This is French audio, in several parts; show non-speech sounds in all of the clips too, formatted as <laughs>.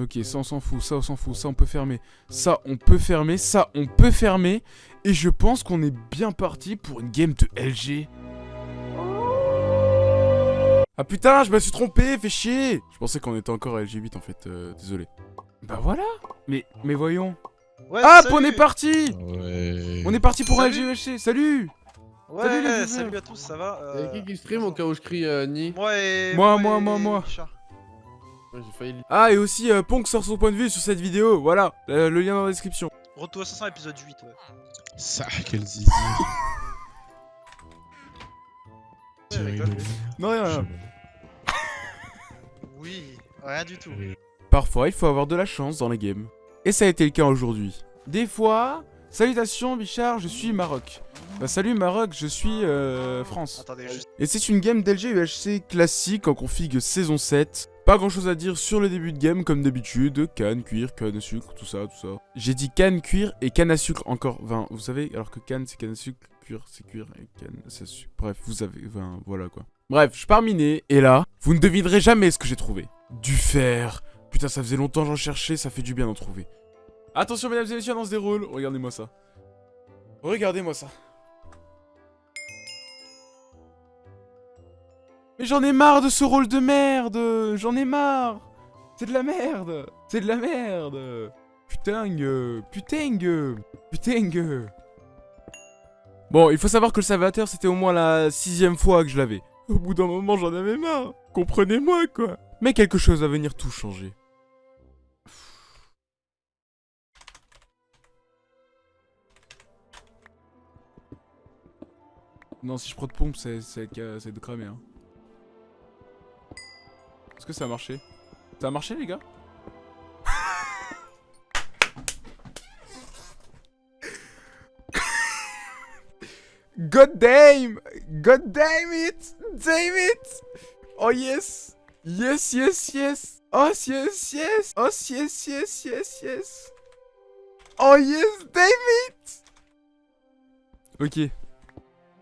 Ok, ça on s'en fout, ça on s'en fout, ça on peut fermer. Ça on peut fermer, ça on peut fermer. Et je pense qu'on est bien parti pour une game de LG. Ah putain, je me suis trompé, fais chier Je pensais qu'on était encore à LG8 en fait, euh, désolé. Bah voilà Mais, mais voyons. Ouais, Ah, salut on est parti Ouais. On est parti pour Salut. LGHC, salut Ouais, Salut, les salut, viewers. à tous, ça va Y'a euh, qui qui stream au cas où je crie euh, Ni Moi et... Moi, moi, moi, moi. Ouais, failli. Ah, et aussi, euh, Ponk sort son point de vue sur cette vidéo, voilà, euh, le lien dans la description. Retour à 500 épisode 8, ouais. Ça, quel zizi. <laughs> Ouais, rigole. Non, rien, rien. Oui, rien du tout. Parfois, il faut avoir de la chance dans les games. Et ça a été le cas aujourd'hui. Des fois... Salutations Bichard, je suis Maroc. Bah salut Maroc, je suis euh, France. Attendez. Et c'est une game d'LG UHC classique en config saison 7. Pas grand chose à dire sur le début de game comme d'habitude, canne, cuir, canne à sucre, tout ça, tout ça. J'ai dit canne, cuir et canne à sucre encore, enfin, vous savez, alors que canne c'est canne à sucre, cuir c'est cuir et canne c'est sucre. Bref, vous avez, enfin, voilà quoi. Bref, je pars miner et là, vous ne devinerez jamais ce que j'ai trouvé. Du fer. Putain, ça faisait longtemps j'en cherchais, ça fait du bien d'en trouver. Attention mesdames et messieurs, on se déroule, regardez-moi ça. Regardez-moi ça. Mais j'en ai marre de ce rôle de merde J'en ai marre C'est de la merde C'est de la merde Putain Putain Putain. Bon, il faut savoir que le salvateur, c'était au moins la sixième fois que je l'avais. Au bout d'un moment, j'en avais marre. Comprenez-moi, quoi. Mais quelque chose va venir tout changer. Non, si je prends de pompe, c'est de cramer, hein. Ça a marché. Ça a marché, les gars. God damn! God damn it! Damn it! Oh yes! Yes, yes, yes! Oh yes, yes! Oh yes, yes, yes, yes! Oh yes, damn it! Ok.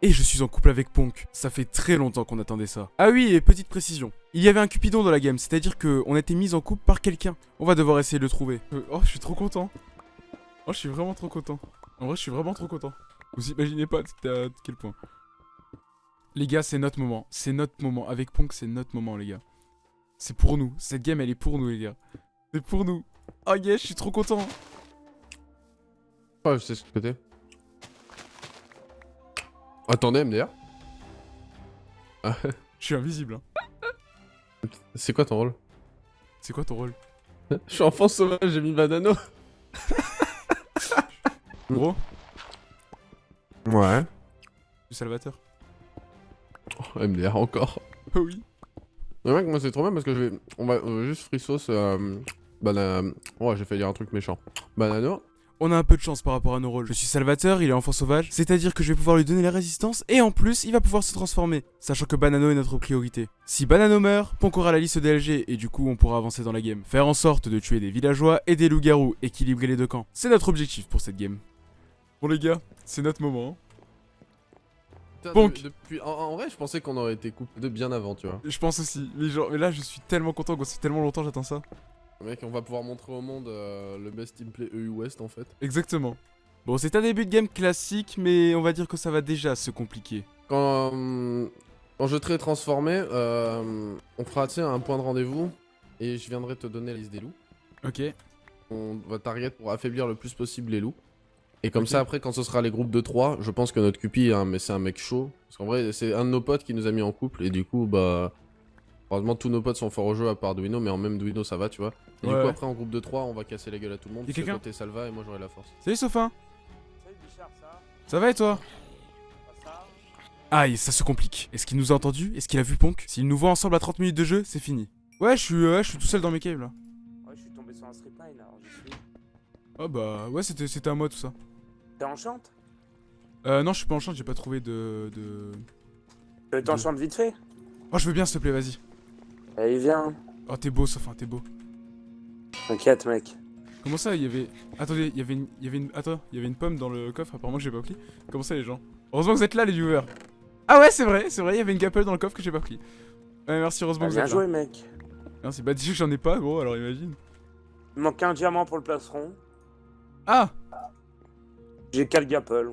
Et je suis en couple avec Ponk. Ça fait très longtemps qu'on attendait ça. Ah oui, et petite précision. Il y avait un Cupidon dans la game, c'est-à-dire qu'on a été mis en couple par quelqu'un. On va devoir essayer de le trouver. Euh, oh, je suis trop content. Oh, je suis vraiment trop content. En vrai, je suis vraiment trop content. Vous imaginez pas à quel point. Les gars, c'est notre moment. C'est notre moment. Avec Ponk, c'est notre moment, les gars. C'est pour nous. Cette game, elle est pour nous, les gars. C'est pour nous. Oh yes, je suis trop content. Oh, je sais ce que t'es. Attendez, MDR. Je suis invisible. hein. C'est quoi ton rôle C'est quoi ton rôle Je suis enfant sauvage, j'ai mis Banano. <laughs> Gros, Ouais. du Salvateur. Oh, MDR encore. Oh oui. Mais mec, moi c'est trop bien parce que je vais. On va juste free sauce. Euh... Ouais, j'ai fait dire un truc méchant. Banano. On a un peu de chance par rapport à nos rôles. Je suis Salvateur, il est enfant sauvage, c'est-à-dire que je vais pouvoir lui donner la résistance et en plus, il va pouvoir se transformer, sachant que Banano est notre priorité. Si Banano meurt, Ponk aura la liste DLG et du coup, on pourra avancer dans la game. Faire en sorte de tuer des villageois et des loups-garous, équilibrer les deux camps. C'est notre objectif pour cette game. Bon les gars, c'est notre moment. Putain, Ponk. de- depuis... en, en vrai, je pensais qu'on aurait été coupé de bien avant, tu vois. Je pense aussi, mais, genre, mais là je suis tellement content, c'est tellement longtemps j'attends ça. Mec, on va pouvoir montrer au monde euh, le best teamplay EU West en fait. Exactement. Bon, c'est un début de game classique, mais on va dire que ça va déjà se compliquer. Quand, euh, quand je serai transformé, euh, on fera un point de rendez-vous et je viendrai te donner la liste des loups. Ok. On va target pour affaiblir le plus possible les loups. Et comme ça, après, quand ce sera les groupes de 3, je pense que notre Cupi, hein, mais c'est un mec chaud. Parce qu'en vrai, c'est un de nos potes qui nous a mis en couple. Et du coup, bah. Heureusement, tous nos potes sont forts au jeu à part Duino, mais en même Duino, ça va, tu vois. Et Ouais, du coup, ouais. après, en groupe de 3, on va casser la gueule à tout le monde. Parce que quelqu'un toi, t'es Salva et moi, j'aurai la force. Salut Sophin Salut Bichard, ça Ça va et toi va Aïe, ça se complique. Est-ce qu'il nous a entendu? Est-ce qu'il a vu Ponk? S'il nous voit ensemble à 30 minutes de jeu, c'est fini. Ouais, je suis, euh, ouais, je suis tout seul dans mes caves là. Ouais, je suis tombé sur un stripline alors je suis. Oh bah, ouais, c'était c'était à moi tout ça. T'es enchante Euh, non, je suis pas en chance, j'ai pas trouvé de, de... Euh, T'enchantes vite fait? Oh, je veux bien, s'il te plaît, vas-y. Allez, viens. Oh, t'es beau, Sophin, t'es beau. T'inquiète, mec. Comment ça, il y avait... Attendez, il y avait une... Il y avait une... Attends, il y avait une pomme dans le coffre, apparemment que j'ai pas pris. Comment ça, les gens? Heureusement que vous êtes là, les viewers. Ah ouais, c'est vrai, c'est vrai, il y avait une gapelle dans le coffre que j'ai pas pris. Ouais, merci, heureusement que vous bien êtes joué, là. mec. Merci, bah dis que j'en ai pas, gros, alors imagine. Il manque un diamant pour le plastron. Ah J'ai 4 gapple.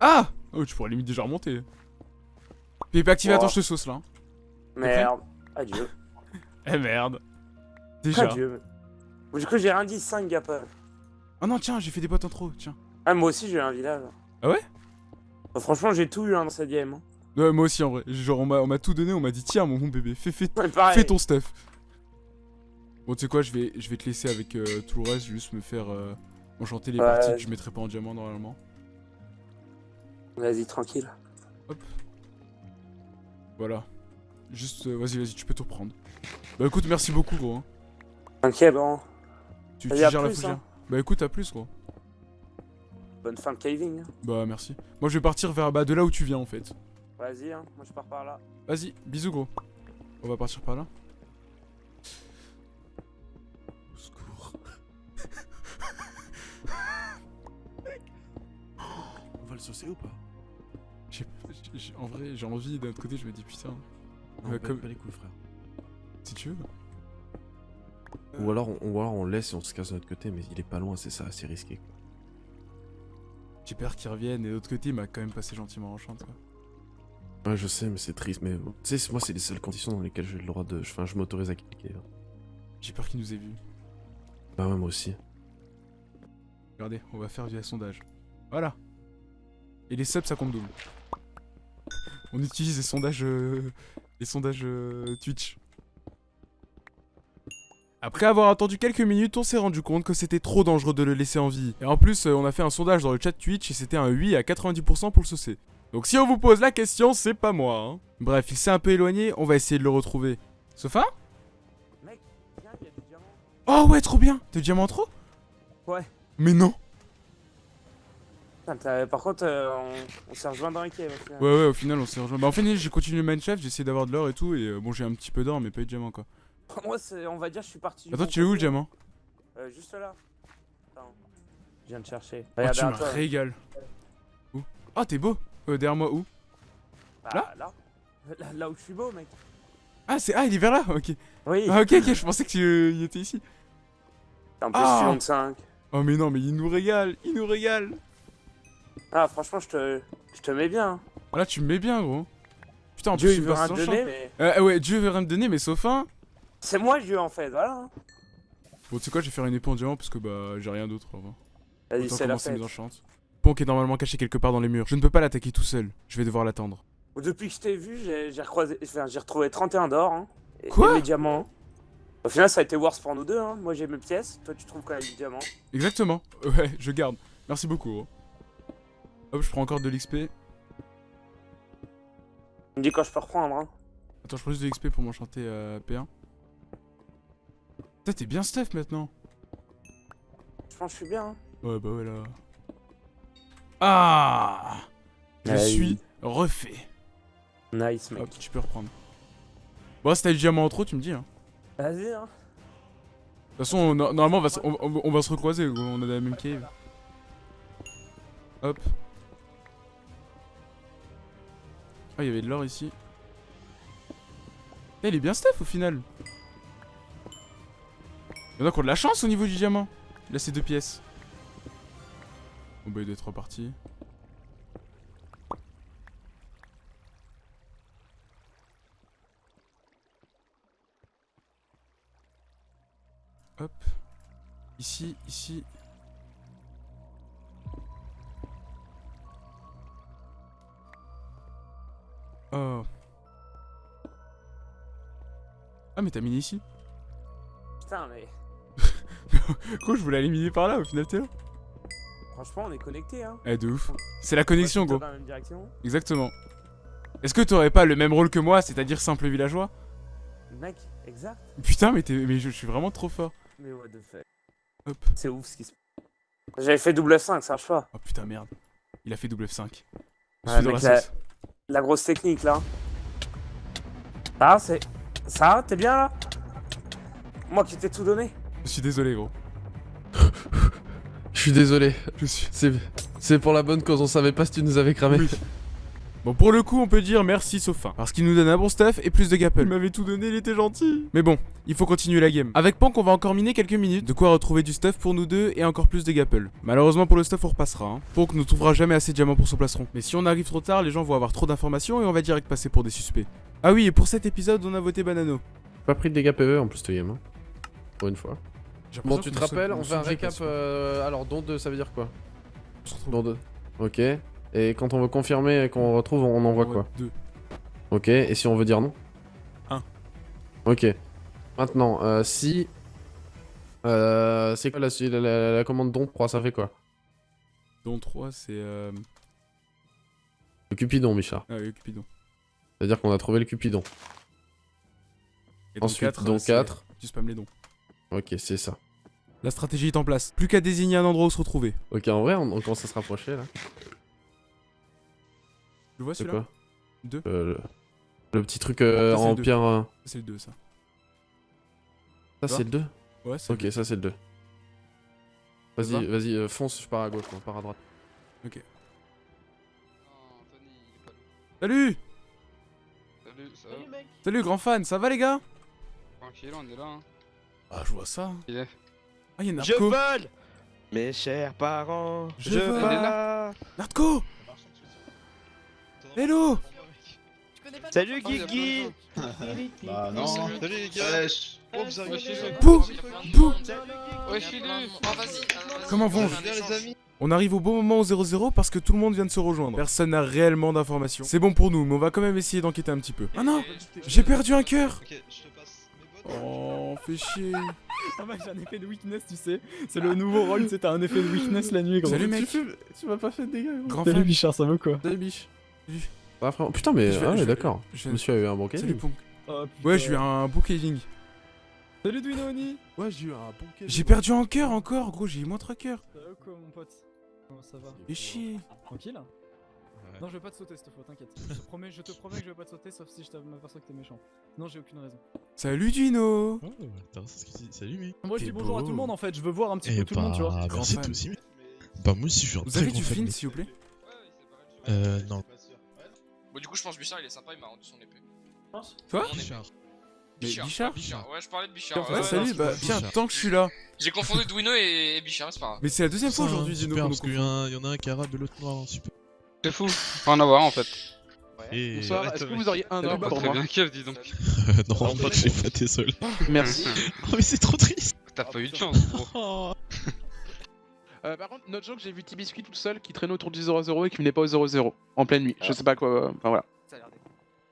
Ah Oh, tu pourrais limite déjà remonter. PvP activé, Oh. attends, je te sauce là. hein. Merde. Adieu. Eh merde. Déjà. Adieu. Du coup, j'ai rien dit, 5 gapple. Oh non, tiens, j'ai fait des boîtes en trop, tiens. Ah, moi aussi, j'ai eu un village. Ah ouais? Bah, Franchement, j'ai tout eu hein, dans cette game. hein. Ouais, moi aussi en vrai. Genre, on m'a on m'a tout donné, on m'a dit, tiens, mon bon bébé, fais, fais, Ouais, fais ton stuff. Bon, tu sais quoi, je vais, je vais te laisser avec euh, tout le reste, juste me faire euh, enchanter les Ouais. parties que je mettrai pas en diamant normalement. Vas-y, tranquille. Voilà. Juste, euh, vas-y, vas-y, tu peux tout reprendre. Bah écoute, merci beaucoup, gros. hein. Ok, bon. Tu, tu gères la plus, fougère. hein. Bah écoute, à plus, gros. Bonne fin de caving. hein. Bah merci. Moi, je vais partir vers bah, de là où tu viens en fait. Vas-y, hein. moi je pars par là. Vas-y, bisous, gros. On va partir par là. Au secours. <laughs> On va le saucer ou pas? J'ai- j'ai- En vrai, j'ai envie, d'un autre côté, je me dis putain, Non, pète comme- pas les couilles, frère. Si tu veux. Ou alors, on, ou alors on laisse et on se casse de notre côté, mais il est pas loin, c'est ça, c'est risqué. J'ai peur qu'ils reviennent et de l'autre côté, il m'a quand même passé gentiment en chante. Quoi. Ouais, je sais, mais c'est triste, mais tu sais, moi, c'est les seules conditions dans lesquelles j'ai le droit de. Enfin, je m'autorise à cliquer. hein. J'ai peur qu'ils nous aient vus. Bah, ouais, moi aussi. Regardez, on va faire via sondage. Voilà. Et les subs, ça compte double. On utilise les sondages, euh, les sondages euh, Twitch. Après avoir attendu quelques minutes, on s'est rendu compte que c'était trop dangereux de le laisser en vie. Et en plus, euh, on a fait un sondage dans le chat Twitch et c'était un oui à 90% pour le saucer. Donc si on vous pose la question, c'est pas moi. hein. Bref, il s'est un peu éloigné, on va essayer de le retrouver. Sofa? Mec, viens, il y a du diamant. Oh ouais, trop bien du diamant trop? Ouais. Mais non Putain, par contre, euh, on, on s'est rejoint dans les caves. Ouais, ouais, au final, on s'est rejoint. Bah, en fait, j'ai continué Minecraft, j'ai essayé d'avoir de l'or et tout, et euh, bon, j'ai un petit peu d'or, mais pas eu de diamant, quoi. <laughs> Moi, c'est- on va dire, je suis parti. Attends, tu es où le diamant Euh, Juste là. Attends. Je viens de chercher. Oh, tu me régales. Où? Ah, t'es beau euh, Derrière moi, où? Bah, Là? là, là Là où je suis beau, mec. Ah, c'est... Ah, il est vers là Ok. Oui. Ah, ok, ok, je pensais qu'il était ici. En plus, Ah. je suis 25. Oh, mais non, mais il nous régale Il nous régale Ah, franchement, je te, je te mets bien. Là, tu me mets bien, gros. Putain, en Dieu, plus, il me veut rien champ. donner, mais. Euh, ouais, Dieu veut rien me donner, mais sauf un. C'est moi Dieu, en fait, voilà. Bon, tu sais quoi, je vais faire une épée en diamant parce que bah, j'ai rien d'autre. Vas-y, c'est la fête. mes enchantes. Ponk est normalement caché quelque part dans les murs. Je ne peux pas l'attaquer tout seul. Je vais devoir l'attendre. Depuis que je t'ai vu, j'ai recroisé- enfin, retrouvé 31 d'or. Hein, et, Quoi et mes diamants. Au final, ça a été worse pour nous deux. Hein. Moi, j'ai mes pièces. Toi, tu trouves quand même du diamant. Exactement. <laughs> Ouais, je garde. Merci beaucoup. gros. Hop, je prends encore de l'XP. Tu me dis quand je peux reprendre. Hein. Attends, je prends juste de l'XP pour m'enchanter euh, P1. Putain, t'es bien stuff maintenant. Je pense que je suis bien. hein. Ouais, bah ouais, là. Ah Je Aïe. suis refait. Nice, mec. Hop, tu peux reprendre. Bon, si t'as du diamant en trop, tu me dis. Hein. Vas-y, hein. De toute façon, on- normalement, on va, se, on, on- on va se recroiser. On a la même cave. Hop. Ah, il y avait de l'or ici. Eh, il est bien stuff au final. Il y en a qui de la chance au niveau du diamant. Là, c'est deux pièces. Bon, bah, il doit être reparti. Hop. Ici, ici. Oh. Ah mais t'as miné ici? Putain, mais. <laughs> Quoi je voulais aller miner par là au final t'es là Franchement, on est connectés, hein. Eh de ouf. C'est la connexion gros. Dans la même direction. Exactement. Est-ce que t'aurais pas le même rôle que moi, c'est-à-dire simple villageois? Mec, exact. Putain mais, t'es- mais je, je suis vraiment trop fort. Mais what the fuck. Hop. C'est ouf ce qui se J'avais fait double F5, ça marche pas. Oh putain merde. Il a fait double F5. Je Ouais, mec, la. La grosse technique là. Ah, c'est. Ça, t'es bien là? Moi qui t'ai tout donné. Je suis désolé gros. Je suis désolé. Je suis... C'est pour la bonne cause, on savait pas si tu nous avais cramé. Oui. Bon, pour le coup, on peut dire merci Sofin. Parce qu'il nous donne un bon stuff et plus de gapple. Il m'avait tout donné, il était gentil. Mais bon, il faut continuer la game. Avec Pank, on va encore miner quelques minutes. De quoi retrouver du stuff pour nous deux et encore plus de gapple. Malheureusement pour le stuff, on repassera. Hein. Pank ne trouvera jamais assez de diamants pour son plastron. Mais si on arrive trop tard, les gens vont avoir trop d'informations et on va direct passer pour des suspects. Ah oui, et pour cet épisode, on a voté Banano. Pas pris de dégâts PV en plus, ce game. Hein. Pour une fois. Bon, tu te rappelles, on fait un récap. euh, alors, don 2, ça veut dire quoi. Don 2. Ok. Et quand on veut confirmer qu'on retrouve, on envoie quoi Deux. Ok. Et si on veut dire non Un. Ok. Maintenant, euh, si. Euh, c'est quoi la, la, la- la commande don 3 Ça fait quoi Don 3, c'est. Euh... Le Cupidon, Michard. Ah oui, Cupidon. C'est-à-dire qu'on a trouvé le Cupidon. Et don Ensuite, 4, don c'est- 4. Tu spams les dons. Ok, c'est ça. La stratégie est en place. Plus qu'à désigner un endroit où se retrouver. Ok, en vrai, on, on commence à se rapprocher là. Tu le vois C'est celui-là quoi Deux. Euh, le... le petit truc euh, Ça, c'est en pierre. euh, C'est le 2 ça. Ça, Ça c'est le 2 Ouais, c'est Ok, le ça, c'est le 2. Ça Vas-y, va vas-y, euh, fonce, je pars à gauche, moi, pars à droite. Salut Salut, ça va Salut grand fan, ça va les gars? Tranquille, on est là. Hein. Ah, je vois ça. Il est. Ah, y'a Je Narco. vole Mes chers parents, Je je, vole. Narco. Hello. Salut Ah, il a Guigui Bah non. Salut les gars. Bouh Bouh Ouais, je suis vas-y. Comment vont Bien les amis. On arrive au bon moment au 0-0 parce que tout le monde vient de se rejoindre. Personne n'a réellement d'informations. C'est bon pour nous, mais on va quand même essayer d'enquêter un petit peu. Ah non J'ai perdu un cœur Oh, fais chier. <laughs> Ah bah j'ai un effet de weakness tu sais, c'est le nouveau rôle, c'est t'as un effet de weakness la nuit gros. Salut mec Tu m'as pas fait de dégâts, Grand Salut Bichard, ça va quoi Salut, biche. Salut. Bah, frère. Putain, mais. Je vais- ah, d'accord. je me suis eu un bon Salut casing. Ponk. Oh. Ouais, j'ai eu un beau casing. Salut Dwinoni Ouais, j'ai eu un bon casing. J'ai perdu un cœur encore, gros, j'ai eu moins 3 cœurs. Ça va quoi mon pote? Comment ça va? Fais chier. Tranquille Non je vais pas te sauter cette fois, t'inquiète. Je te promets, je te promets que je vais pas te sauter sauf si je m'aperçois que t'es méchant. Non j'ai aucune raison. Salut Dino Oh, attends. Salut, mec. Moi je dis bonjour à tout le monde en fait, je veux voir un petit Eh peu tout le monde tu vois. bah, Grand merci toi aussi. Bah, moi aussi, je suis un Vous très avez grand du mec. s'il vous plaît Euh, non. Bon, du coup, je pense Bichard, il est sympa, il m'a rendu son épée. Quoi. Bichard. Bichard. Bichard Bichard. Ouais, je parlais de Bichard. Ouais, ouais, salut, bah tiens, tant que je suis là. J'ai confondu Dwino et, et Bichard, mais c'est pas grave. Mais c'est la deuxième fois aujourd'hui, Dino, parce qu'il y, confond. en a un- il y en a un qui est arabe et l'autre noir, hein, super. C'est fou. Faut en avoir en fait. Et... Bonsoir, est-ce que vous auriez un heure pour Très moi bien, Kev, dis donc. Euh, non, je suis pas désolé. Merci. <laughs> Oh, mais c'est trop triste. T'as pas eu de chance, gros. <laughs> Oh. Euh, par contre, notre joke, j'ai vu Tibiscuit tout seul qui traînait autour du 0-0 et qui venait pas au 0-0 en pleine nuit. Je sais pas quoi. Enfin voilà.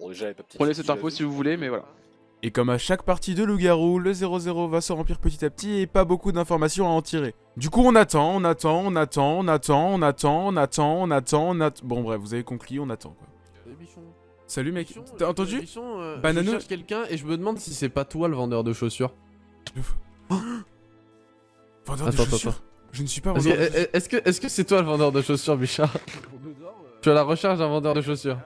Bon, déjà, les petits Prenez cette info si vous voulez, mais voilà. Et comme à chaque partie de loup-garou, le 0-0 va se remplir petit à petit et pas beaucoup d'informations à en tirer. Du coup, on attend, on attend, on attend, on attend, on attend, on attend, on attend, on attend. Bon, bref, vous avez conclu, on attend quoi. Salut, bichon. Salut mec, t'as euh, entendu Bichon, euh, Banano- Je cherche quelqu'un et je me demande si c'est pas toi le vendeur de chaussures. Vendeur de chaussures attends. Je ne suis pas vendeur est-ce que est-ce que c'est toi le vendeur de chaussures, Bichard? Je suis à la recherche d'un vendeur de chaussures.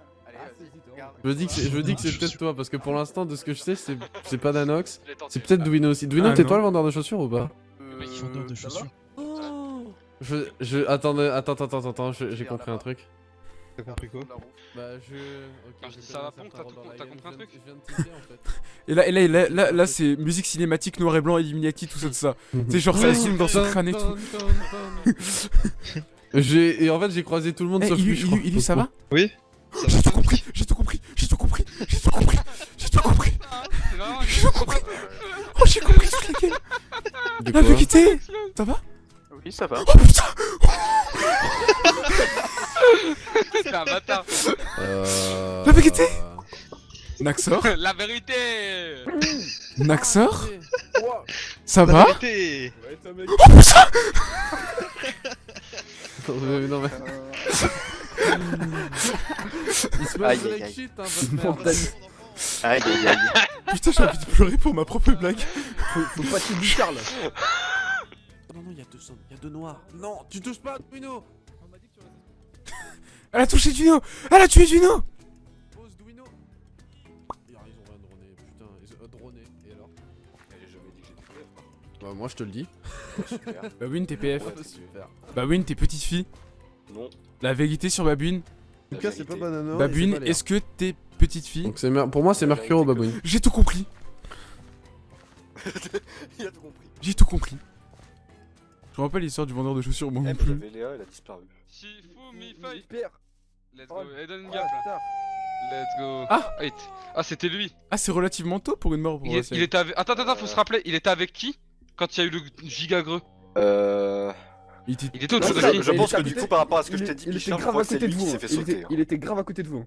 Je dis que c'est, je dis que c'est peut-être toi parce que pour l'instant, de ce que je sais, c'est, c'est pas Danox. C'est peut-être Dwino aussi. Dwino, Ah, t'es toi le vendeur de chaussures ou pas Mec, vendeur de chaussures. Je, je, attends, attends, attends, attends, je- j'ai compris un truc. T'as compris quoi Bah je. Quand dis ça va, certain t'as compris un truc Je viens de tilter, en fait. Et là, et là, et là, là, là, c'est musique cinématique noir et blanc, Illuminati, tout ça, tout ça. C'est genre ça filme dans son crâne et tout. J'ai et en fait j'ai croisé tout le monde Eh, sauf lui. je crois. Ça va? Oui J'ai tout compris, j'ai tout compris, j'ai tout compris, j'ai tout compris, j'ai tout compris. Compris. Oh, j'ai compris toute la game. De La quoi vérité, ça va? Oui, ça va. Oh putain c'est un bâtard. Euh... <laughs> La vérité Naxor? La vérité Naxor Ça va? Oh putain non mais. <laughs> Il se aïe, like shit hein, votre merde. Aïe aïe aïe. Putain, j'ai envie de pleurer pour ma propre blague. Faut, faut pas te Bichard là. Non non, il y a deux hommes, il y a deux noirs. Non, tu touches pas, Duino. Elle a touché Duno Elle a tué Duno Pose Duino. Ils ont rien droné, putain, ils ont droné. Et alors? Bah moi je te le dis. Babune, t'es PF. super. Babune, t'es petite fille. Non. La vérité sur Babune En tout cas, c'est pas Babouine, Léa. est-ce que t'es petite fille Donc c'est Mer- pour moi, c'est Mercuro Babouine. <laughs> J'ai tout compris. Il a tout compris. J'ai tout compris. Je me rappelle l'histoire du vendeur de chaussures, moi Eh, non plus. Léa, elle a disparu. Let's go. Et donne une oh, là. tard. Let's go. Ah. Wait. Ah, c'était lui. Ah, c'est relativement tôt pour une mort pour Il, est- il était avec. Attends, attends, faut se rappeler. Il était avec qui quand il y a eu le giga greux Euh. Il était... Il était Non, de qui je pense que du coup, par rapport à ce que je t'ai dit, il était grave crois à que c'est côté lui de qui vous. s'est fait Il était, sauter. il était grave à côté de vous.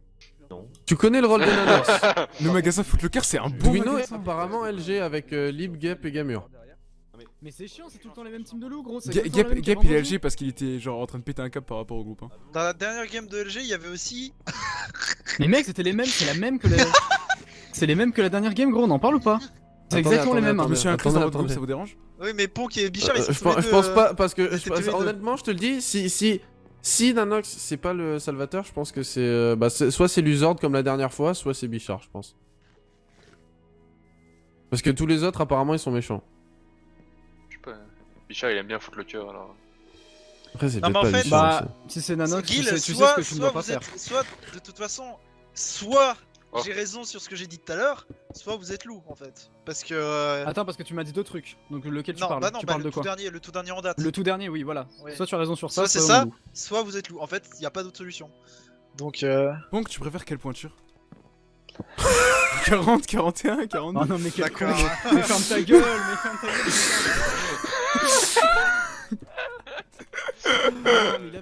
Tu connais le rôle de Nanox <laughs> Le magasin Footlocker, c'est un bon est apparemment LG avec euh, Lib, Gap et Gamur. Mais c'est chiant, c'est tout le temps les mêmes teams de loups, gros. Gap, Gap qu'avant il est. LG parce qu'il était genre en train de péter un câble par rapport au groupe. hein. Dans la dernière game de LG, il y avait aussi. <laughs> Mais mec, c'était les mêmes, c'est la même que la. <laughs> c'est les mêmes que la dernière game, gros, on en parle ou pas? C'est Attendez, exactement les mêmes. hein. Groupe, attendez. ça vous dérange? Oui, mais Ponk et Bichard, ils Euh, sont je, pense, je deux, pense pas parce que je- honnêtement je te le dis si si si Nanox c'est pas le Salvateur je pense que c'est euh, bah c'est- soit c'est Luzord comme la dernière fois soit c'est Bichard je pense parce que tous les autres apparemment ils sont méchants Je sais pas. Bichard, il aime bien foutre le cœur alors. après c'est Non, peut-être mais en pas fait- Bichard Bah, si c'est Nanox, tu sais, tu sais soit, ce que tu ne dois pas faire. êtes, soit de toute façon, soit Oh. j'ai raison sur ce que j'ai dit tout à l'heure, soit vous êtes loup en fait. Parce que. euh, Attends, parce que tu m'as dit deux trucs. Donc lequel tu parles bah non, Tu bah, parles le de tout quoi dernier, le tout dernier en date. Le tout dernier, oui, voilà. Soit tu as raison sur ça, Soit c'est soit ça, soit vous êtes loup. En fait, il n'y a pas d'autre solution. Donc. Euh... Donc, tu préfères quelle pointure 40, 41, 42 Oh non, mais quel con, mais, <laughs> mais ferme ta gueule, mais ferme ta gueule. mais <laughs> ferme- Non, mais il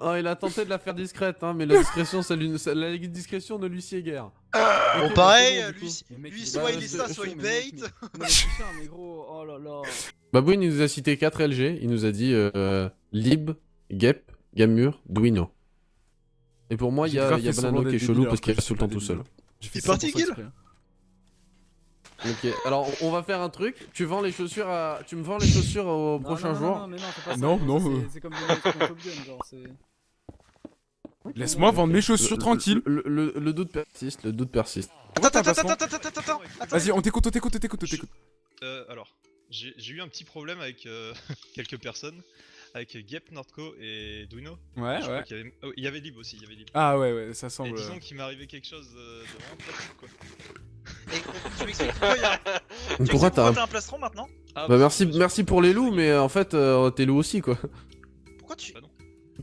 Oh, il a tenté de la faire discrète, hein, mais la discrétion, ça lui, ça- la discrétion ne lui sied guère. Bon, pareil, bah, du lui, soit bah, il est ça, soit il bait. putain, mais gros, oh là là. Babouine, il nous a cité 4 LG. Il nous a dit euh, Lib, Gep, Gamur, Duino. Et pour moi, il y a, grave il y a fait Banano qui est chelou parce qu'il alors que reste tout le temps tout seul. Il est parti, 100% Gil. Ok, alors on va faire un truc. Tu vends les chaussures à. Tu me vends les chaussures au Non, prochain non, non, jour. Non, mais non, fais pas ça, Non, non, c'est- euh. C'est comme des trucs en Top Gun, genre, c'est. Laisse-moi vendre mes chaussures Le- tranquille. Le, le- le doute persiste, le doute persiste. Attends, attends, attends, attends, attends, attends, attends. Vas-y, on t'écoute, on t'écoute, on t'écoute, on t'écoute. Euh, alors, j'ai j'ai eu un petit problème avec euh, <laughs> quelques personnes, avec Gep, Nordco et Duino. Ouais, Je crois ouais. qu'il y avait... oh, il y avait Lib aussi, il y avait Lib. Ah ouais, ouais, ça Et semble. disons qu'il m'est arrivé quelque chose euh, de vraiment quoi. Et tu m'expliques pourquoi <laughs> il y a. tu Pourquoi m'expliques t'as un. un plastron maintenant Ah, Bah merci, je- merci pour les loups, mais euh, en fait, euh, t'es loup aussi quoi. Pourquoi tu. Bah non.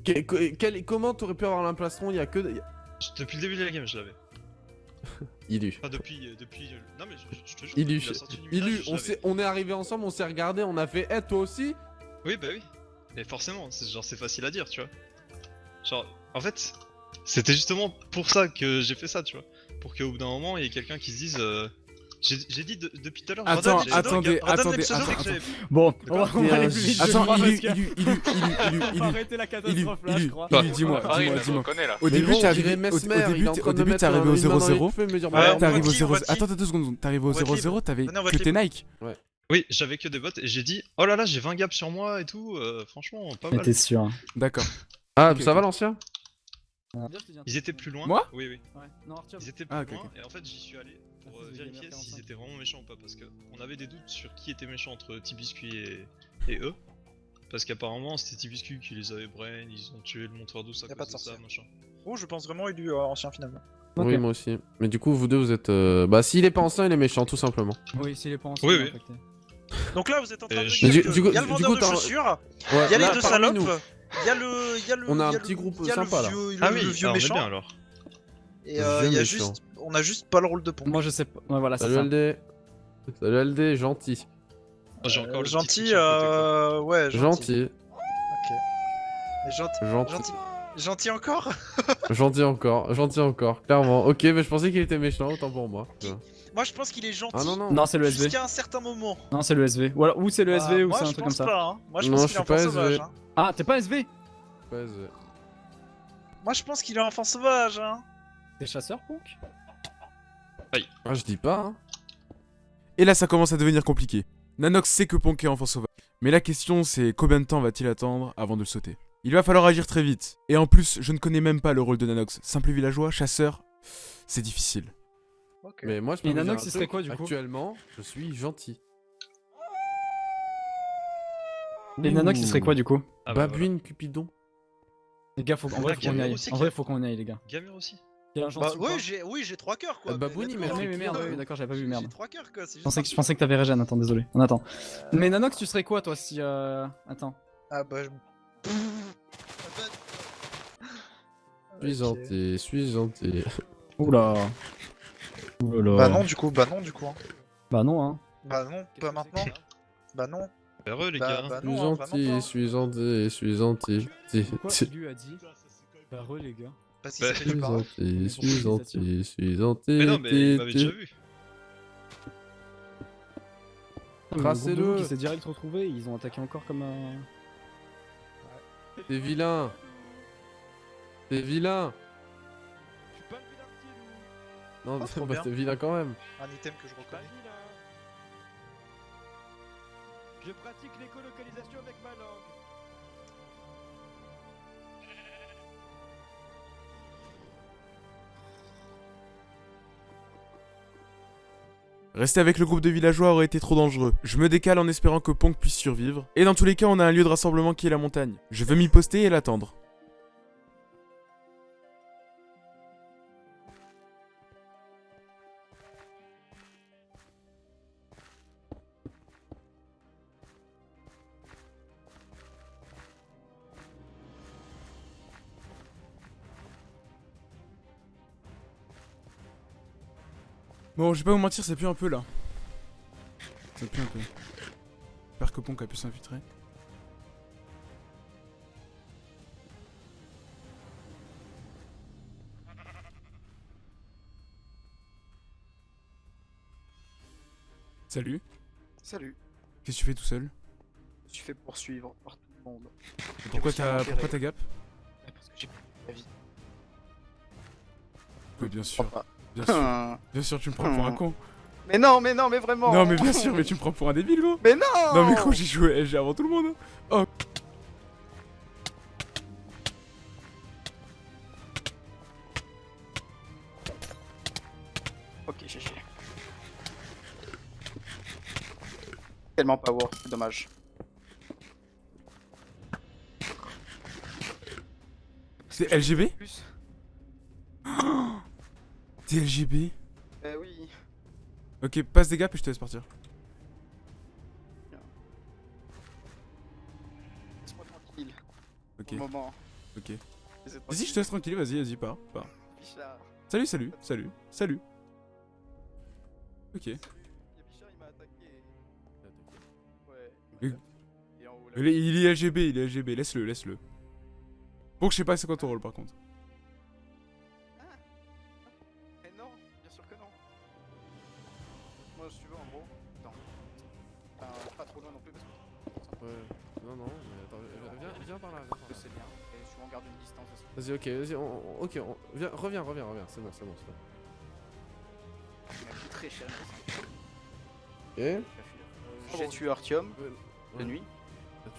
Que- que- quel- comment t'aurais pu avoir l'implastron Il y a que. y a- Je- Depuis le début de la game, je l'avais. <laughs> Ilu. Enfin, depuis. euh, depuis Non, mais je, je te jure. Ilu, Ilu, on, s'est- on est arrivé ensemble, on s'est regardé, on a fait Eh toi aussi Oui, bah oui. Mais forcément, c'est genre c'est facile à dire, tu vois. Genre, en fait, c'était justement pour ça que j'ai fait ça, tu vois. Pour qu'au bout d'un moment, il y ait quelqu'un qui se dise. euh, J'ai dit de- depuis tout à l'heure. Attends, attendez, attendez, j'avais- Bon, on va, on va aller plus vite. Attends, On Ilu, va arrêter la catastrophe là, je crois. Dis-moi, dis-moi, il dis-moi. Au début, arrivé, au, il début, t'es- arrivé au une main dans les 0-0. cheveux, me dire, Ouais, bah, on T'es arrivé au voit qui, on voit 0 qui. Attends, attends deux secondes. T'es arrivé au On voit qui. 0-0, t'avais que tes Nike. Oui, j'avais que des bottes et j'ai dit Oh là là, j'ai 20 gaps sur moi et tout, euh, franchement, pas Mais mal. t'es sûr. D'accord. Ah, ça va l'ancien? Ils étaient plus loin. Moi? Oui, oui. Ouais, non, Arthur. Ils étaient plus Ah, loin et en fait j'y suis allé pour Ah, euh, c'est vérifier s'ils 45. étaient vraiment méchants ou pas parce que on avait des doutes sur qui était méchant entre Tibiscuit et, et eux. Parce qu'apparemment c'était Tibiscuit qui les avait brain, ils ont tué le montreur d'eau à Y a cause pas de de ça, machin. Oh, je pense vraiment élu euh, ancien finalement. Oui, moi aussi. Mais du coup, vous deux, vous êtes. euh, Bah, s'il est pas ancien, il est méchant, tout simplement. Oui, s'il est pas ensemble, Oui, il est oui. Donc là, vous êtes en train Et de dire du- que du coup- il y a le vendeur de chaussures, Ouais, il y a là, les deux salopes. Il y a le, il y a le, On a un le- petit groupe il y a le sympa, là. vieux- le- Ah le oui, vieux on est méchant. bien alors. Et euh, Vieux il y a juste, on a juste pas le rôle de pont. Moi je sais pas. Ouais, voilà, c'est Salut ça. LD. Salut LD, gentil. Oh, J'ai encore le truc gentil, le euh, ouais, gentil. Gentil. Ok. Mais gentil, Gentil. gentil, gentil encore. <laughs> Gentil encore. Gentil encore. Clairement. Ok, mais je pensais qu'il était méchant, autant pour moi. Moi, je pense qu'il est gentil. Ah non, non. Non, c'est le SV. Jusqu'à un certain moment. Non, c'est le SV. Ou, alors- ou c'est le Bah, SV ou c'est un truc comme ça. Pas, hein. Moi, je Non, pense je qu'il est sauvage. Ah, t'es pas SV Moi, je pense qu'il est enfant sauvage. Hein. T'es chasseur, Ponk Ah, je dis pas, hein. Et là, ça commence à devenir compliqué. Nanox sait que Ponk est enfant sauvage. Mais la question, c'est combien de temps va-t-il attendre avant de le sauter? Il va falloir agir très vite. Et en plus, je ne connais même pas le rôle de Nanox. Simple villageois, chasseur, c'est difficile. Ok. Mais moi, je peux Et Nanox, il serait quoi, du coup? Actuellement, je suis gentil. Et Nanox, il serait quoi du coup Ah bah, Babouine Cupidon. Les gars, faut, en vrai, faut qu'on y aille. aussi En qui- vrai, faut qu'on y aille, les gars. Gamur aussi. Il y a un Bah oui, j'ai oui, j'ai trois cœurs quoi. Euh, Babouni, mais mais merde, oui, d'accord, j'avais pas vu, merde. J'ai trois cœurs quoi, Je pensais, que, je pensais que t'avais Regen, attends, désolé. On attend. Mais Nanox, tu serais quoi toi si. Euh... Attends. Ah bah je. Suis gentil, suis gentil. Oula. Oula. Bah non du coup, bah non du coup. hein. Bah non, hein. Bah non, pas maintenant. Bah non. Heureux les Bah, gars. bah Suis non, hein, gentil, pas. suis gentil, suis gentil. Ti- Pourquoi ti- lui a dit Bah re, les gars. Parce qu'il Bah, s'appelle Suis pas. gentil, suis gentil, suis gentil. Mais non, mais il m'avait déjà vu. Tracez-le. Qui s'est direct retrouvé, ils ont attaqué encore comme un. T'es vilain. T'es vilain. Non, Ah, bah, t'es vilain quand même. Un item que je reconnais. Je pratique l'écolocalisation avec ma langue. Rester avec le groupe de villageois aurait été trop dangereux. Je me décale en espérant que Ponk puisse survivre. Et dans tous les cas, on a un lieu de rassemblement qui est la montagne. Je veux m'y poster et l'attendre. Bon, je vais pas vous mentir, ça pue un peu là. Ça pue un peu. J'espère que Ponk a pu s'infiltrer. Salut. Salut. Qu'est-ce que tu fais tout seul? Je suis fait poursuivre par tout le monde. Et Pourquoi t'as gap? Parce que j'ai plus la vie. Oui, bien sûr. Bien sûr. <laughs> Bien sûr, tu me prends pour un con. Mais non, mais non, mais vraiment. Non, mais bien sûr, mais tu me prends pour un débile, gros. Mais non Non, mais gros, j'ai joué LG avant tout le monde. Oh. Ok, GG. Tellement power, c'est dommage. C'est LGB. T'es LGB Eh oui. Ok, passe des gaps et je te laisse partir. Laisse-moi tranquille. Ok. Pour le moment. Ok. Vas-y, je te laisse tranquille, vas-y, vas-y, pars, pars. Bichard. Salut, salut, salut, salut. Ok. Il y a Bichard, il m'a attaqué. Ouais. Est, il est LGB, il est LGB, laisse-le, laisse-le. Bon, je sais pas c'est quoi ton rôle par contre. Garde une distance aussi. Vas-y, ok, vas-y, on- ok, on- viens, reviens, reviens, reviens, c'est bon, c'est bon, c'est bon. Il m'a pris très cher. Ok. Euh, J'ai tué Artium Ouais. de nuit.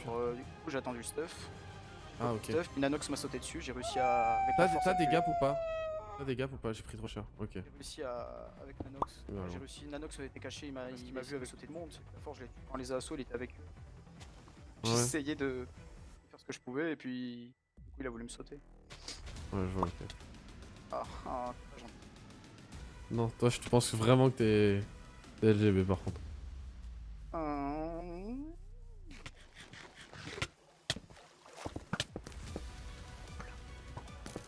Euh, du coup, j'attends du stuff. Ah, ok. Stuff, une Anox m'a sauté dessus. J'ai réussi à. T'as la des gaps ou pas? T'as des gaps ou pas? J'ai pris trop cher. Ok. J'ai réussi à. Avec Nanox. Bah, J'ai non. réussi. Nanox avait été caché, il m'a vu avec sauter de monde. La force, je l'ai tué. Quand les assauts, il était avec eux. J'ai Ouais. essayé de faire ce que je pouvais et puis. Il a voulu me sauter. Ouais, je vois, ok. Ah, ah. Non, toi, je pense vraiment que t'es. T'es LGB par contre. Euh,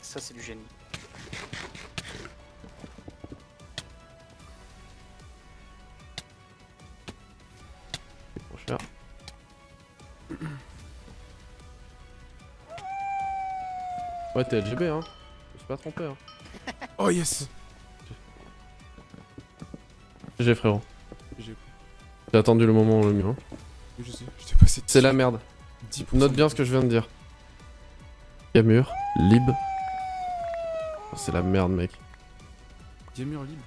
Ça, c'est du génie. Ouais, t'es LGB, hein. Je me suis pas trompé, hein. Oh yes GG, frérot. J'ai attendu le moment le mieux. hein. je sais, je t'ai passé C'est la merde. 10%. Note bien ce que je viens de dire. Gamur, Lib. Oh, c'est la merde, mec. Gamur libre.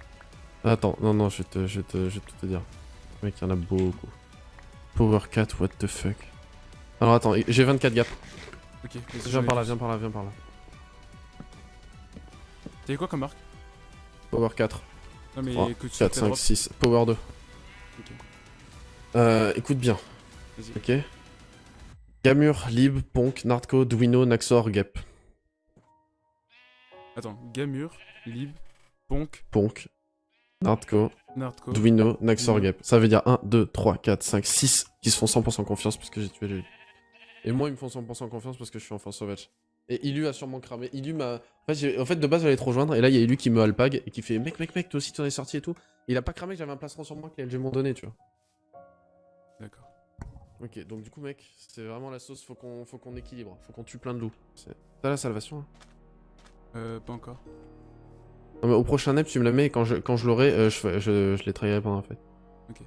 Attends, non, non, je vais, te, je, vais te, je vais tout te dire. Mec, il y en a beaucoup. Power 4, what the fuck. Alors attends, j'ai 24 gaps. Ok, Viens par là, viens par là, viens par là. T'avais quoi comme marque Power 4. Non mais 3, que tu 4, t'as 5, drop. 6. Power 2. Ok. Euh, écoute bien. Ok Gamur, Lib, Ponk, Nardco, Duino, Naxor, Gap. Attends, Gamur, Lib, Ponk, Ponk, Nardco, Nardco. Dwino, Naxor. Gap. Ça veut dire 1, 2, 3, 4, 5, 6 qui se font 100% confiance parce que j'ai tué Jelly. Et moi, ils me font 100% confiance parce que je suis enfant sauvage. Et Ilu a sûrement cramé. Ilu m'a. En fait, en fait, de base, j'allais te rejoindre. Et là, il y a Ilu qui me alpag et qui fait Mec, mec, mec, toi aussi, t'en es sorti et tout. il a pas cramé que j'avais un plastron sur moi que les LG m'ont donné, tu vois. D'accord. Ok, donc du coup, mec, c'est vraiment la sauce. Faut qu'on faut qu'on équilibre. Faut qu'on tue plein de loups. C'est- T'as la salvation hein Euh, pas encore. Non, mais au prochain NEP, tu me la mets et quand je, quand je l'aurai, euh, je, je, je les trahirai pendant la fête. Ok.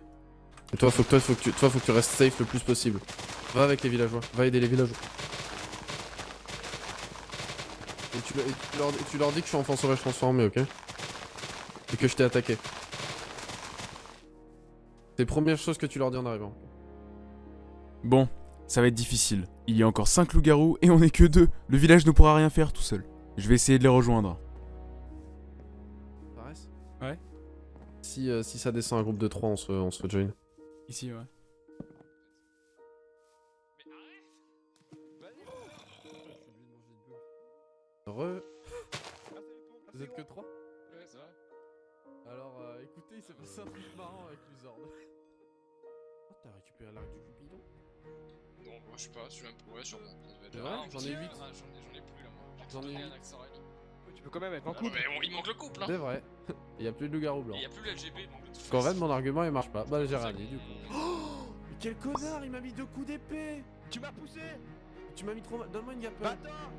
Et toi, faut que, toi, faut que tu, toi, faut que tu restes safe le plus possible. Va avec les villageois, va aider les villageois. Et tu, le- et tu leur, et tu leur dis que je suis enfant sauvage transformé, ok? Et que je t'ai attaqué. C'est les premières choses que tu leur dis en arrivant. Bon, ça va être difficile. Il y a encore 5 loups-garous et on est que deux. Le village ne pourra rien faire tout seul. Je vais essayer de les rejoindre. Ça reste? Ouais. Si, euh, si ça descend un groupe de 3, on se, on se join. Ici, ouais. Re. Vous êtes que 3 Ouais, ça va. Alors, euh, écoutez, il s'est passé un truc marrant avec Luzord. <laughs> Oh, t'as récupéré l'arc du Cupidon Non, bah, je sais pas, je suis même pas. Ouais, C'est vrai Ah, J'en ai ah, J'en ai, j'en ai plus là, moi. J'en ai un. Tu peux quand même être en Ah, couple. mais bon, il manque le couple, hein. C'est vrai. <laughs> Il y a plus de loup-garou blanc. Et y a plus le LGB, il qu'en fait, mon argument il marche pas. Bah, j'ai rien dit du coup. Oh <gasps> Mais quel connard, il m'a mis deux coups d'épée Tu m'as poussé Tu m'as mis trop mal. Donne-moi une gapelle. Bâtard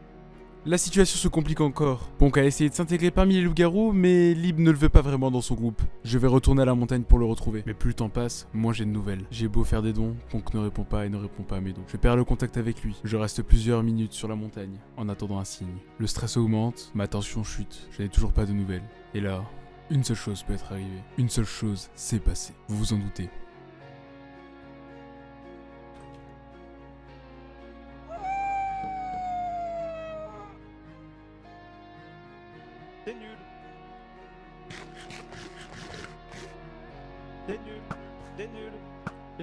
La situation se complique encore. Ponk a essayé de s'intégrer parmi les loups-garous, mais Lib ne le veut pas vraiment dans son groupe. Je vais retourner à la montagne pour le retrouver. Mais plus le temps passe, moins j'ai de nouvelles. J'ai beau faire des dons, Ponk ne répond pas et ne répond pas à mes dons. Je perds le contact avec lui. Je reste plusieurs minutes sur la montagne, en attendant un signe. Le stress augmente, ma tension chute. Je n'ai toujours pas de nouvelles. Et là, une seule chose peut être arrivée. Une seule chose s'est passée. Vous vous en doutez.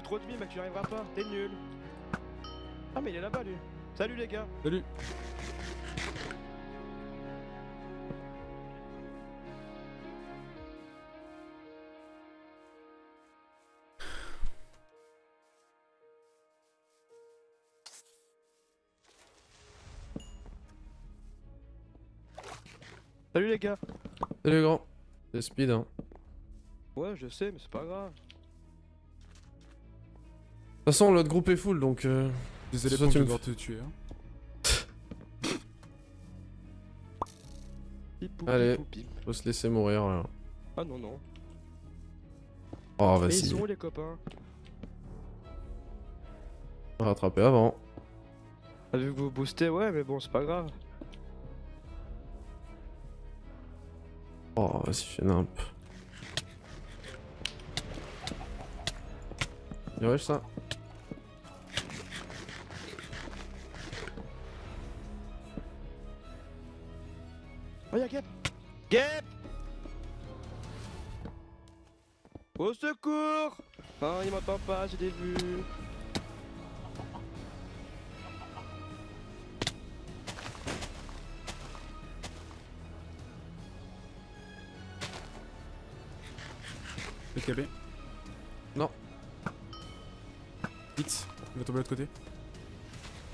Trop de vie, mec, tu n'y arriveras pas. T'es nul. Ah, mais il est là-bas, lui. Salut, les gars. Salut Salut, les gars. Salut grand. C'est speed hein. Ouais, je sais, mais c'est pas grave. Toute façon, l'autre groupe est full donc. Euh... Désolé de me devoir te tuer. hein. Pipou, Allez, pipou, faut se laisser mourir là. Ah, non, non. Oh, Mais vas-y. ils sont où, les copains On va rattraper avant. Ah, vu que vous boostez, ouais, mais bon, c'est pas grave. Oh, vas-y, fais nimp. Bien wesh ça. Oh, y'a Gap Gap Au secours Ah, il m'entend pas, j'ai des vues. PKB Non. X, il va tomber de l'autre côté.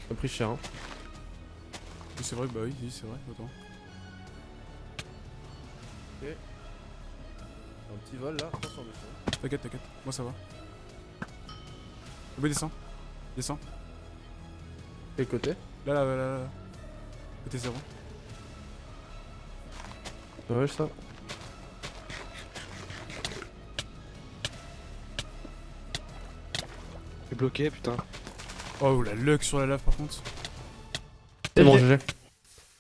T'as pris cher hein. C'est vrai, bah oui, oui, c'est vrai, attends. Un petit vol là, attention dessus. T'inquiète, t'inquiète, moi ça va. Oui, descends. Descends. Quel côté Là, là, là, là, là. Côté zéro. Bien wesh ça. Je bloqué, putain. Oh, la luck sur la lave par contre. C'est bon, GG.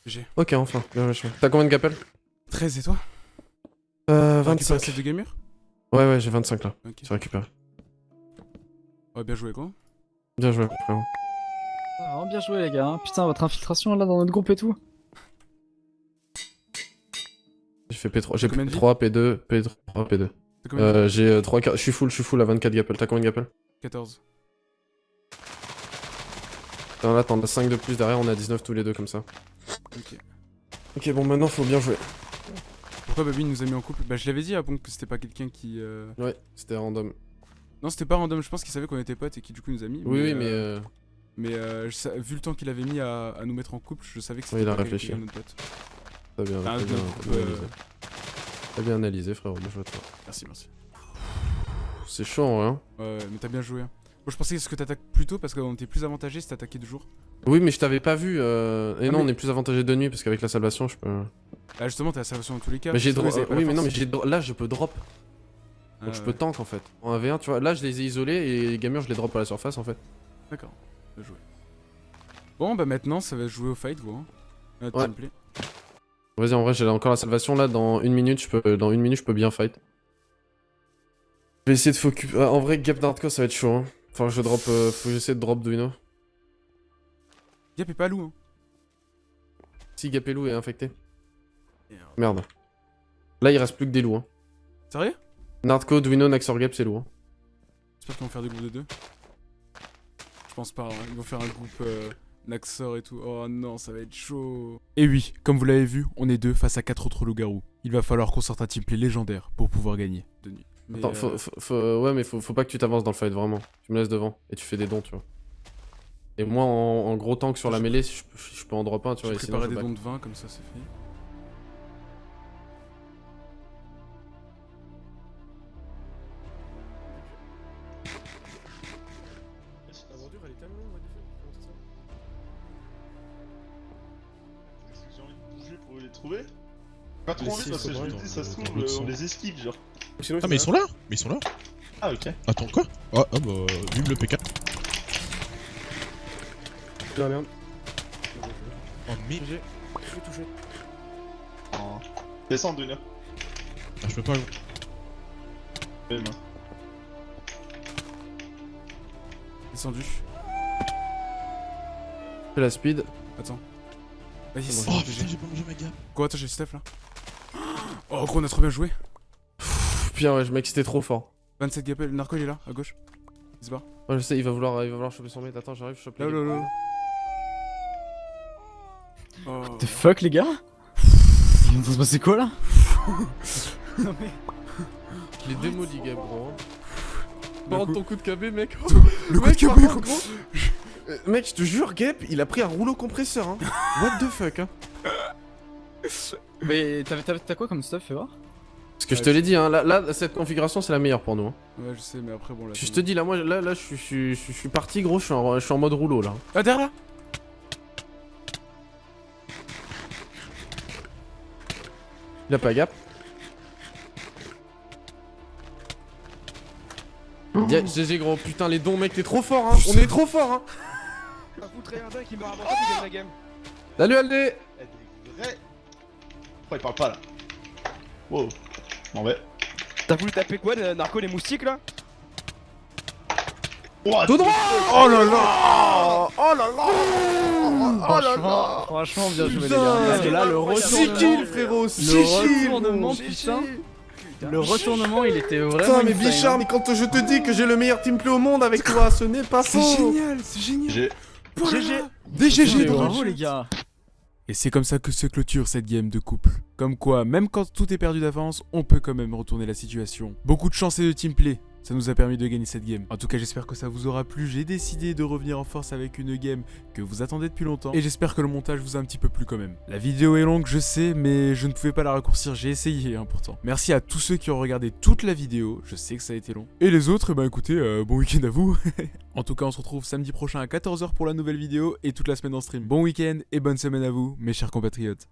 GG. Ok, enfin, bien. T'as combien de gapelles 13 et toi? Euh, T'as récupéré 25. celle de Gamur Ouais, ouais, j'ai 25 là. Ok. J'ai récupéré. Ouais, bien joué quoi. Bien joué, frérot. Ah, vraiment bien joué les gars, hein. putain votre infiltration là dans notre groupe et tout. J'ai fait P3, j'ai combien de P3, P2, P3, P2. T'as combien de Euh, j'ai euh, 3 Je suis full, je suis full à 24 gapelles. T'as combien de gapelles 14. Attends, là, t'en as 5 de plus derrière, on est à 19 tous les deux comme ça. Ok. Ok. Ok, bon, maintenant faut bien jouer. Pourquoi Baby nous a mis en couple Bah je l'avais dit à Bonk que c'était pas quelqu'un qui... euh, Ouais, c'était random. Non c'était pas random, je pense qu'il savait qu'on était potes et qui du coup nous a mis. Oui, oui, mais. euh, euh, Mais euh, je vu le temps qu'il avait mis à, à nous mettre en couple, je savais que c'était Oui, il a réfléchi. notre pote. T'as bien, Ah, bien, bien euh, analysé. T'as bien analysé, frérot. Je vois toi. Merci, merci. C'est vrai, hein. Ouais, ouais, mais t'as bien joué. hein. Moi je pensais que t'attaques plus tôt parce qu'on était plus avantagé si t'attaquais de jour. Oui, mais je t'avais pas vu. euh, Et Ah, non, mais- on est plus avantagé de nuit parce qu'avec la salvation, je peux. Bah justement t'as la salvation dans tous les cas. Mais j'ai parce que dro- eux, ils avaient pas Oui, mais non, mais j'ai là, je peux drop. Donc Ah, je ouais. peux tank en fait. En 1v1, tu vois. Là, je les ai isolés et les gamers, je les drop à la surface en fait. D'accord, bien joué. Bon bah maintenant ça va jouer au fight vous. Hein. Notre Ouais. Vas-y, en vrai, j'ai encore la salvation là. Dans une minute, je peux, dans une minute, je peux bien fight. Je vais essayer de focus. Ah, en vrai, Gap d'Hardcore, ça va être chaud. Hein. Enfin, je drop. euh, Faut que j'essaie de drop Duino. Gap est pas loup hein. Si Gapelou est infecté. Merde. Là, il reste plus que des loups. Hein. Sérieux? Nardco, Duino, Naxor Gap, c'est lourd. Hein. J'espère qu'ils vont faire des groupes de deux. Je pense pas, hein. ils vont faire un groupe euh, Naxor et tout. Oh non, ça va être chaud. Et oui, comme vous l'avez vu, on est deux face à quatre autres loups-garous. Il va falloir qu'on sorte un teamplay légendaire pour pouvoir gagner. Mais, Attends, euh, faut, faut- faut- ouais, mais faut, faut pas que tu t'avances dans le fight, vraiment. Tu me laisses devant et tu fais des dons, tu vois. Et moi, en, en gros tank sur la mêlée, je, peux- je peux en drop un, tu vois. Je des back. dons de vin, comme ça c'est fait. Envie si, parce que je me dis, ça se trouve, euh, on les esquive, genre. Ah, mais ils sont là Mais ils sont là Ah, ok. Attends, quoi? Ah, ah bah, vive le PK. Ah merde. Oh, mais. Oh. Descends, Dunia. Ah, je peux pas. Moi. Descendu. Fais la speed. Attends. Vas-y, C'est c'est bon, Oh putain, j'ai pas mangé ma gamme. Quoi, attends, j'ai Steph là? Oh, gros, on a trop bien joué. Putain, ouais, mec, c'était trop fort. 27 gapel, le narco il est là, à gauche. Il se barre. Ouais, je sais, il va vouloir, il va vouloir choper son mate. Attends, j'arrive, je chope Là, les là, gars. là. Oh. The fuck les gars? Il de se passer quoi là? <laughs> Non mais... Je l'ai démoli, Gab, gros. Par contre, ton coup de KB, mec. Le coup Mec, de KB, gros. Euh, Mec, je te jure, Gap, il a pris un rouleau compresseur. Hein. <laughs> What the fuck, hein. <laughs> Mais t'as- quoi comme stuff, fais voir Parce que je te l'ai dit, hein, là, là, cette configuration, c'est la meilleure pour nous. Hein. Ouais, je sais, mais après, bon là. Je te dis, là, moi, là, là, je suis- je suis- je suis je suis parti, gros, je suis en, je suis en mode rouleau, là. Ah, derrière là Il a pas gap. Yeah, GG gros, putain les dons mec t'es trop fort hein, on est trop fort hein Ça foutrait un deck qui m'a rapporté qui gagne la game. Salut Aldé. Pourquoi il parle pas là Wow. M'en vais. T'as voulu taper quoi, le narco, les moustiques là Ouah, Tout droit Oh là là. Oh là là. Oh là Franchement, franchement bien joué les gars. Parce que là le 6 retournement... kills frérot 6 Le retournement putain. Le retournement il était vraiment Putain mais insane, Bichard hein. mais quand je te dis que j'ai le meilleur teamplay au monde avec toi ce n'est pas C'est faux. génial, c'est génial. GG Des Mais GG dans le Bravo les gars Et c'est comme ça que se clôture cette game de couple. Comme quoi, même quand tout est perdu d'avance, on peut quand même retourner la situation. Beaucoup de chance et de teamplay. Ça nous a permis de gagner cette game. En tout cas, j'espère que ça vous aura plu. J'ai décidé de revenir en force avec une game que vous attendez depuis longtemps. Et j'espère que le montage vous a un petit peu plu quand même. La vidéo est longue, je sais, mais je ne pouvais pas la raccourcir. J'ai essayé, hein, pourtant. Merci à tous ceux qui ont regardé toute la vidéo. Je sais que ça a été long. Et les autres, eh ben écoutez, euh, bon week-end à vous. <laughs> en tout cas, on se retrouve samedi prochain à 14h pour la nouvelle vidéo et toute la semaine en stream. Bon week-end et bonne semaine à vous, mes chers compatriotes.